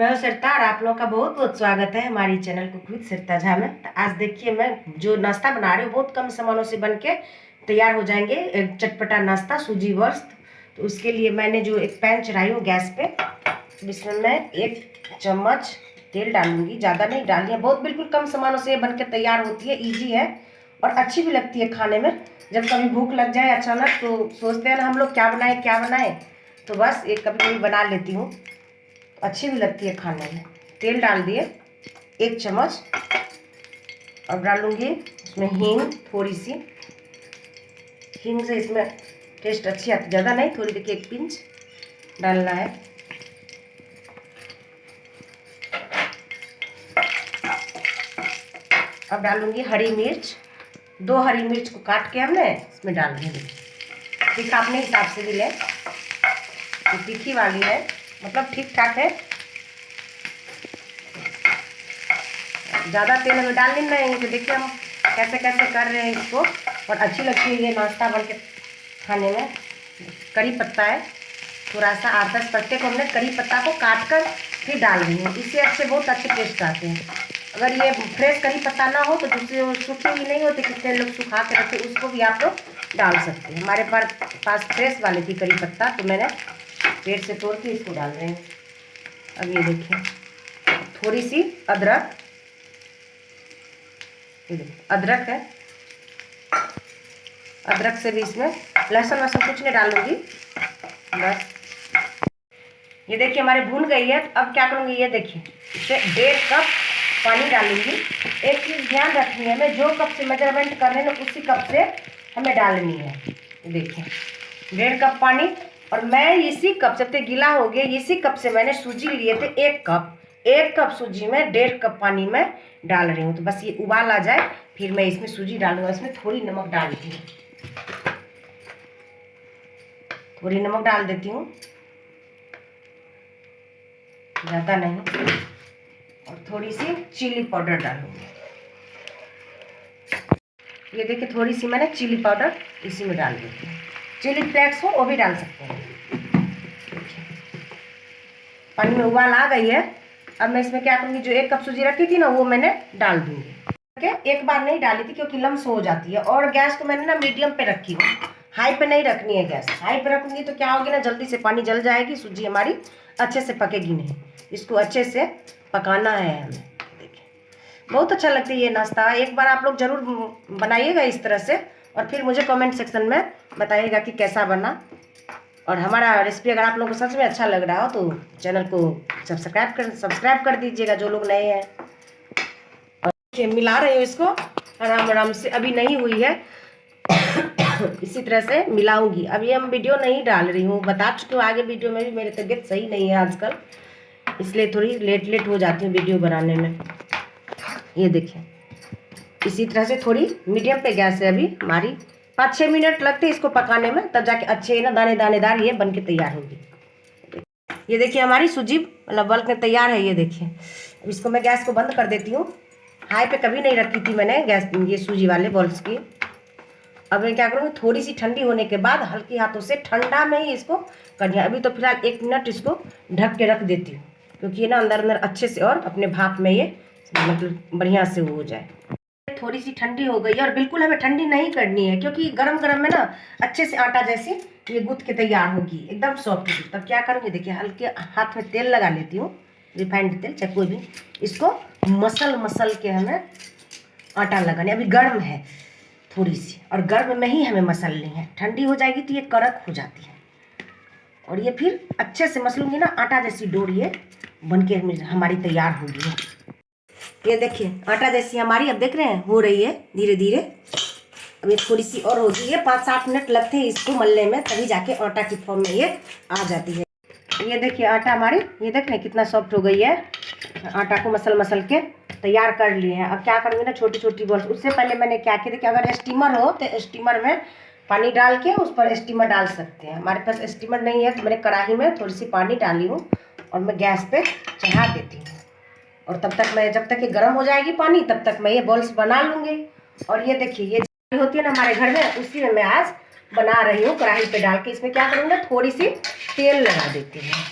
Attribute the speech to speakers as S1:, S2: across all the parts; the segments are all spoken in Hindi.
S1: मैं हूँ सरता और आप लोगों का बहुत बहुत स्वागत है हमारी चैनल कुक सरता झा में। तो आज देखिए मैं जो नाश्ता बना रही हूँ, बहुत कम सामानों से बन के तैयार हो जाएँगे। एक चटपटा नाश्ता, सूजी वर्स्त तो उसके लिए मैंने जो एक पैन चढ़ाई हूँ गैस पे, जिसमें मैं एक चम्मच तेल डालूँगी। ज़्यादा नहीं डाली है बहुत बिल्कुल कम सामानों से बन के तैयार होती है ईजी है और अच्छी भी लगती है खाने में। जब कभी भूख लग जाए अचानक तो सोचते हैं ना हम लोग क्या बनाए क्या बनाए। तो बस एक कभी कभी बना लेती हूँ। अच्छी भी लगती है खाने में। तेल डाल दिए, एक चम्मच और डालूँगी इसमें हींग थोड़ी सी हींग से इसमें टेस्ट अच्छी आती, ज़्यादा नहीं, थोड़ी देखिए एक पिंच डालना है। अब डालूँगी हरी मिर्च। दो हरी मिर्च को काट के हमने इसमें डाल देंगे तीखा अपने हिसाब से भी लें। तीखी वाली है मतलब ठीक ठाक है। ज़्यादा तेल हमें डालनी नहीं तो देखिए हम कैसे कैसे कर रहे हैं इसको। और अच्छी लगती है ये नाश्ता बन के खाने में। करी पत्ता है थोड़ा सा आठ दस पत्ते को हमने करी पत्ता को काट कर फिर डाल हूँ। इससे अच्छे बहुत अच्छे टेस्ट आते हैं। अगर ये फ्रेश करी पत्ता ना हो तो दूसरे सूखे ही नहीं होते कितने लोग सुखा के रखते उसको भी आप लोग डाल सकते हैं। हमारे पास पास फ्रेश वाले थी करी पत्ता तो मैंने पेड़ से तोड़ के इसको डाल रहे हैं। अब ये देखिए, थोड़ी सी अदरक। अदरक है। अदरक से भी इसमें लहसुन वहसुन कुछ नहीं डालूँगी बस। ये देखिए, हमारे भून गई है। अब क्या करूँगी, ये देखिए, इसे डेढ़ कप पानी डालूँगी एक चीज़ ध्यान रखनी है मैं जो कप से मेज़रमेंट कर रहे हैं उसी कप से हमें डालनी है। देखिए, डेढ़ कप पानी। और मैं इसी कप जब तो गीला हो गया, इसी कप से मैंने सूजी लिए थे एक कप। एक कप सूजी में, डेढ़ कप पानी में डाल रही हूँ। तो बस ये उबाल आ जाए, फिर मैं इसमें सूजी डालूँगा इसमें थोड़ी नमक डाल देती हूँ थोड़ी नमक डाल देती हूँ। ज़्यादा नहीं। और थोड़ी सी चिली पाउडर डालूँगी। ये देखिए, थोड़ी सी मैंने चिली पाउडर इसी में डाल हूँ चिली फ्लेक्स हो, वो भी डाल सकते हैं। पानी में उबाल आ गई है। अब मैं इसमें क्या करूँगी, जो एक कप सूजी रखी थी ना, वो मैंने डाल दूँगी। ओके एक बार नहीं डाली थी क्योंकि लम्स हो जाती है। और गैस को मैंने ना मीडियम पे रखी हूँ। हाई पे नहीं रखनी है गैस। हाई पे रखूँगी तो क्या होगी ना, जल्दी से पानी जल जाएगी, सूजी हमारी अच्छे से पकेगी नहीं। इसको अच्छे से पकाना है हमें। देखिए। बहुत अच्छा लगता है ये नाश्ता। एक बार आप लोग ज़रूर बनाइएगा इस तरह से। और फिर मुझे कमेंट सेक्शन में बताइएगा कि कैसा बना। और हमारा रेसिपी अगर आप लोगों को सच में अच्छा लग रहा हो तो चैनल को सब्सक्राइब कर सब्सक्राइब कर दीजिएगा, जो लोग नए हैं। और मिला रही हूँ इसको आराम आराम से, अभी नहीं हुई है। इसी तरह से मिलाऊँगी। अभी हम वीडियो नहीं डाल रही हूँ, बता चुकी हूँ, आगे वीडियो में भी मेरी तबीयत सही नहीं है आजकल। इसलिए थोड़ी लेट लेट हो जाती हूँ वीडियो बनाने में। ये देखिए इसी तरह से थोड़ी मीडियम पे गैस है अभी, हमारी। पाँच छः मिनट लगते हैं इसको पकाने में, तब जाके अच्छे ना दाने दानेदार ये बन के तैयार होगी। ये देखिए हमारी सूजी मतलब बल्क में तैयार है ये देखिए। अब इसको मैं गैस को बंद कर देती हूँ। हाई पे कभी नहीं रखी थी मैंने गैस, ये सूजी वाले बॉल्स की। अब मैं क्या करूँगी थोड़ी सी ठंडी होने के बाद हल्की हाथों से ठंडा में ही इसको करनी अभी तो फ़िलहाल एक मिनट इसको ढक के रख देती हूँ, क्योंकि ये ना अंदर अंदर अच्छे से और अपने भाप में ये मतलब बढ़िया से वो हो जाए। थोड़ी सी ठंडी हो गई है और बिल्कुल हमें ठंडी नहीं करनी है, क्योंकि गरम गरम में ना अच्छे से आटा जैसे ये गुथ के तैयार होगी, एकदम सॉफ्ट होगी। तब क्या करूँगी, देखिए हल्के हाथ में तेल लगा लेती हूँ रिफाइंड तेल, चाहे कोई भी, इसको मसल मसल के हमें आटा लगाने, अभी गर्म है थोड़ी सी और गर्म में ही हमें मसलनी है। ठंडी हो जाएगी तो ये कड़क हो जाती है। और ये फिर अच्छे से मसलूँगी ना आटा जैसी डोर ये बन के हमारी तैयार होगी। ये देखिए, आटा जैसी हमारी अब देख रहे हैं, हो रही है धीरे धीरे अब ये थोड़ी सी और होगी है पाँच सात मिनट लगते हैं इसको मलने में, तभी जाके आटा की फॉर्म में ये आ जाती है। ये देखिए, आटा हमारी, ये देख रहे हैं कितना सॉफ्ट हो गई है। आटा को मसल मसल के तैयार कर लिए हैं। अब क्या करूँगी ना छोटी छोटी बॉल्स उससे पहले मैंने क्या किया, देखिए, अगर स्टीमर हो तो स्टीमर में पानी डाल के उस पर स्टीमर डाल सकते हैं। हमारे पास स्टीमर नहीं है तो मैंने कढ़ाई में थोड़ी सी पानी डाली हूँ और मैं गैस पे चढ़ा देती हूँ। और तब तक मैं, जब तक ये गर्म हो जाएगी पानी, तब तक मैं ये बॉल्स बना लूँगी। और ये देखिए, ये होती है ना हमारे घर में, उसी में मैं आज बना रही हूँ कढ़ाई पे डाल के। इसमें क्या करूँगा थोड़ी सी तेल लगा देती हूँ।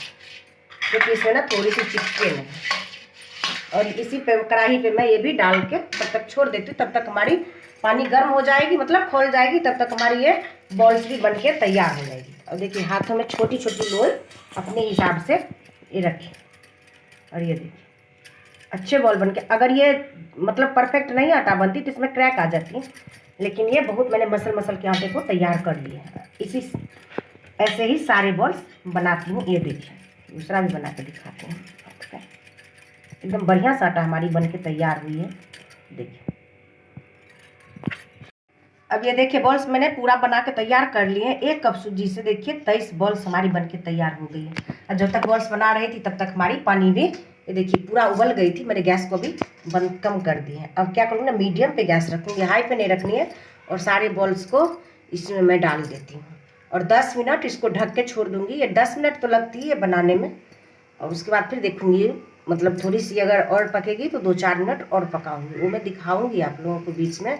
S1: क्योंकि इसमें ना थोड़ी सी चिपके नहीं। और इसी पे, कढ़ाई पे मैं ये भी डाल के तब तक छोड़ देती हूँ। तब तक हमारी पानी गर्म हो जाएगी मतलब खोल जाएगी, तब तक हमारी ये बॉल्स भी बन के तैयार हो जाएगी। और देखिए, हाथों में छोटी छोटी लोई अपने हिसाब से ये रखें। और ये देखिए। अच्छे बॉल बन के अगर ये मतलब परफेक्ट नहीं आटा बनती तो इसमें क्रैक आ जाती लेकिन ये बहुत मैंने मसल मसल के आटे को तैयार कर लिए है। इसी ऐसे ही सारे बॉल्स बनाती हूँ, ये देखिए। दूसरा भी बना के दिखाते हैं। एकदम बढ़िया सा आटा हमारी बन के तैयार हुई है। देखिए। अब ये देखिए बॉल्स मैंने पूरा बना के तैयार कर लिए हैं। एक कप सूजी से देखिए, तेईस बॉल्स हमारी बन के तैयार हो गई है। और जब तक बॉल्स बना रही थी, तब तक हमारी पानी भी ये देखिए, पूरा उबल गई थी, मैंने गैस को भी बंद कम कर दी है। अब क्या करूँगी ना, मीडियम पे गैस रखूँगी, हाई पे नहीं रखनी है, और सारे बॉल्स को इसमें मैं डाल देती हूँ। और 10 मिनट इसको ढक के छोड़ दूँगी। ये 10 मिनट तो लगती है बनाने में। और उसके बाद फिर देखूँगी मतलब थोड़ी सी अगर और पकेगी तो दो चार मिनट और पकाऊँगी। वो मैं दिखाऊँगी आप लोगों को बीच में।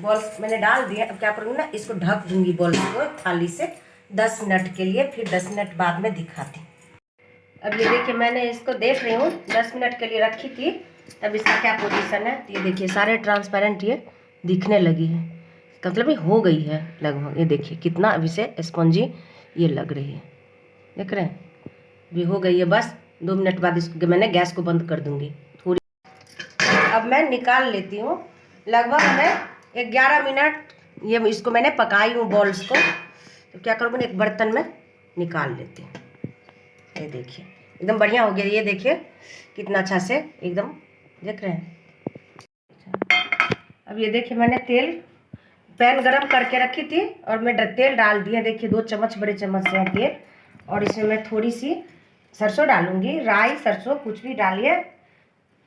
S1: बॉल्स मैंने डाल दिया अब क्या करूँगी ना, इसको ढक दूँगी बॉल्स को थाली से दस मिनट के लिए, फिर दस मिनट बाद में दिखाती अब ये देखिए, मैंने इसको देख रही हूँ, दस मिनट के लिए रखी थी। अब इसका क्या पोजीशन है? ये देखिए, सारे ट्रांसपेरेंट ये दिखने लगी है। मतलब ये हो गई है लगभग। ये देखिए, कितना अभी से स्पंजी ये लग रही है। देख रहे हैं? अभी हो गई है बस। दो मिनट बाद इसको, मैंने गैस को बंद कर दूँगी। थोड़ी अब मैं निकाल लेती हूँ। लगभग मैं ग्यारह मिनट ये इसको मैंने पकाई हूँ बॉल्स को। तो क्या करूँगी एक बर्तन में निकाल लेती हूँ। ये देखिए। एकदम बढ़िया हो गया ये देखिए। कितना अच्छा से एकदम देख रहे हैं। अब ये देखिए मैंने तेल पैन गरम करके रखी थी और मैं तेल डाल दिया। देखिए दो चम्मच, बड़े चम्मच से तेल। और इसमें मैं थोड़ी सी सरसों डालूँगी। राई, सरसों कुछ भी डालिए,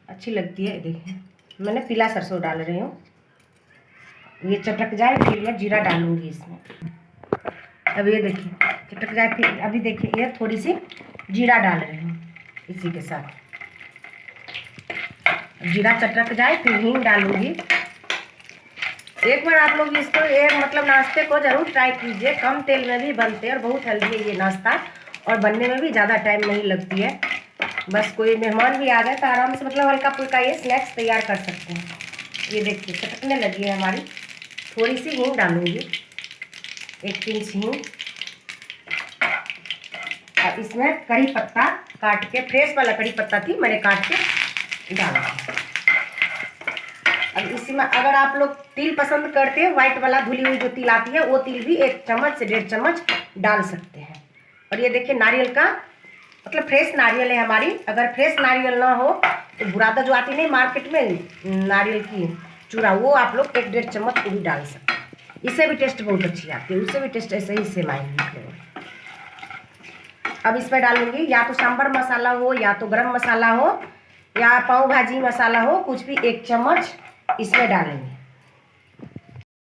S1: अच्छी लगती है। देखिए, मैंने पीला सरसों डाल रही हूँ। ये चटक जाए फिर मैं जीरा डालूँगी इसमें। अब ये देखिए, चटक जाए फिर अभी देखिए, ये थोड़ी सी जीरा डाल रहे हैं इसी के साथ। जीरा चटक जाए, फिर हींग डालूँगी। एक बार आप लोग इसको एक मतलब नाश्ते को ज़रूर ट्राई कीजिए। कम तेल में भी बनते हैं और बहुत हेल्दी है ये नाश्ता। और बनने में भी ज़्यादा टाइम नहीं लगती है। बस कोई मेहमान भी आ जाए तो आराम से मतलब हल्का फुल्का ये स्नैक्स तैयार कर सकते हैं। ये देखिए, चटकने लगी है हमारी। थोड़ी सी हींग डालूँगी। एक पिंच हींग। इसमें कड़ी पत्ता काट के फ्रेश वाला कड़ी पत्ता थी, मैंने काट के डाला। अब इसी में अगर आप लोग तिल पसंद करते हैं व्हाइट वाला धुली हुई जो तिल आती है, वो तिल भी एक चम्मच से डेढ़ चम्मच डाल सकते हैं। और ये देखिए, नारियल का मतलब फ्रेश नारियल है हमारी। अगर फ्रेश नारियल ना हो तो बुरादा जो आती नहीं मार्केट में, नारियल की चूड़ा वो आप लोग एक डेढ़ चम्मच भी डाल सकते हैं। इससे भी टेस्ट बहुत अच्छी आती है उससे भी टेस्ट ऐसे ही सेम आएँगे। अब इसमें डालूँगी, या तो सांभर मसाला हो, या तो गरम मसाला हो, या पाव भाजी मसाला हो, कुछ भी एक चम्मच इसमें डालेंगे।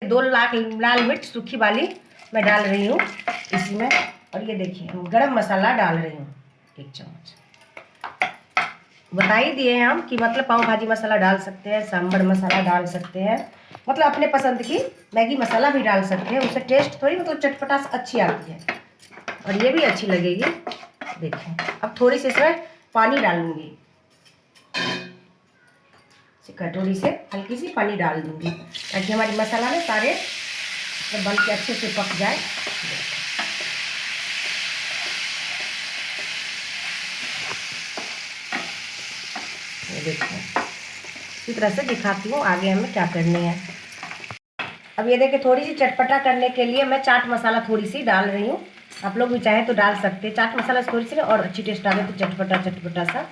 S1: दो लाख लाल मिर्च सूखी वाली मैं डाल रही हूँ इसमें, और ये देखिए गरम मसाला डाल रही हूँ एक चम्मच। बता ही दिए हैं हम कि मतलब पाव भाजी मसाला डाल सकते हैं, सांभर मसाला डाल सकते हैं मतलब अपने पसंद की मैगी मसाला भी डाल सकते हैं, उससे टेस्ट थोड़ी मतलब चटपटा अच्छी आती है। और ये भी अच्छी लगेगी। देखिए, अब थोड़ी सी इसमें पानी डालूँगी कटोरी से हल्की सी पानी डाल दूँगी, ताकि हमारी मसाला में सारे बन के अच्छे से पक जाए। ये देखिए, इसी तरह से दिखाती हूँ आगे हमें क्या करनी है। अब ये देखिए, थोड़ी सी चटपटा करने के लिए मैं चाट मसाला थोड़ी सी डाल रही हूँ। आप लोग भी चाहें तो डाल सकते हैं। चाट मसाला थोड़ी सी और अच्छी टेस्ट गई तो चटपटा चटपटा सा।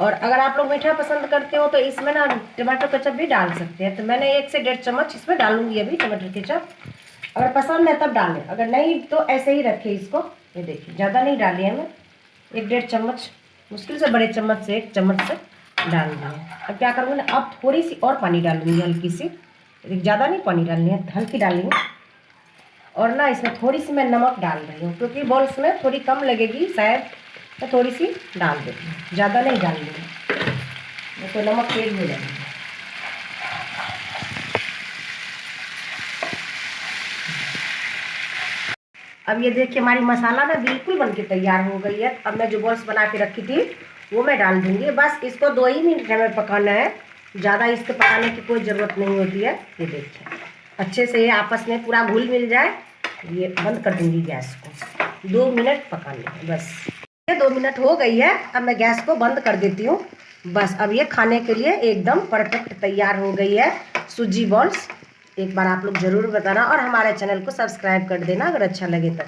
S1: और अगर आप लोग मीठा पसंद करते हो तो इसमें ना टमाटो केचप भी डाल सकते हैं। तो मैंने एक से डेढ़ चम्मच इसमें डालूँगी अभी टमाटर केचप अगर पसंद है तब डालें। अगर नहीं तो ऐसे ही रखें इसको। ये देखिए, ज़्यादा नहीं डाली है मैं। एक डेढ़ चम्मच, मुश्किल से बड़े चम्मच से एक चम्मच से डाल दिए अब क्या करूँगी ना, अब थोड़ी सी और पानी डालूँगी हल्की सी। ज़्यादा नहीं पानी डालनी है, हल्की डालनी है और ना इसमें थोड़ी सी मैं नमक डाल रही हूँ, क्योंकि बॉल्स में थोड़ी कम लगेगी, शायद मैं थोड़ी सी डाल देती हूँ, ज़्यादा नहीं डाल रही तो नमक तेज हो जाएगी। अब ये देखिए, हमारी मसाला ना बिल्कुल बन के तैयार हो गई है। अब मैं जो बॉल्स बना के रखी थी, वो मैं डाल दूँगी। बस इसको दो ही मिनट हमें पकाना है, ज़्यादा इसको पकाने की कोई ज़रूरत नहीं होती है। ये देखिए। अच्छे से ये आपस में पूरा घुल मिल जाए, ये बंद कर दूँगी गैस को। दो मिनट पकाने है बस। ये दो मिनट हो गई है, अब मैं गैस को बंद कर देती हूँ। बस, अब ये खाने के लिए एकदम परफेक्ट तैयार हो गई है, सूजी बॉल्स। एक बार आप लोग ज़रूर बताना और हमारे चैनल को सब्सक्राइब कर देना अगर अच्छा लगे तो।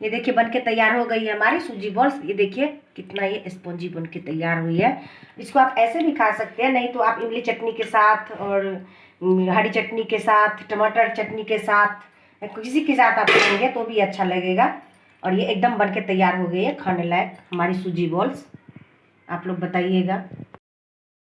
S1: ये देखिए बन के तैयार हो गई है हमारी सूजी बॉल्स। ये देखिए, कितना ये स्पॉन्जी बन के तैयार हुई है। इसको आप ऐसे भी खा सकते हैं, नहीं तो आप इमली चटनी के साथ और हरी चटनी के साथ, टमाटर चटनी के साथ, किसी के साथ आप खाएँगे तो भी अच्छा लगेगा। और ये एकदम बन के तैयार हो गई है, खाने लायक, हमारी सूजी बॉल्स आप लोग बताइएगा।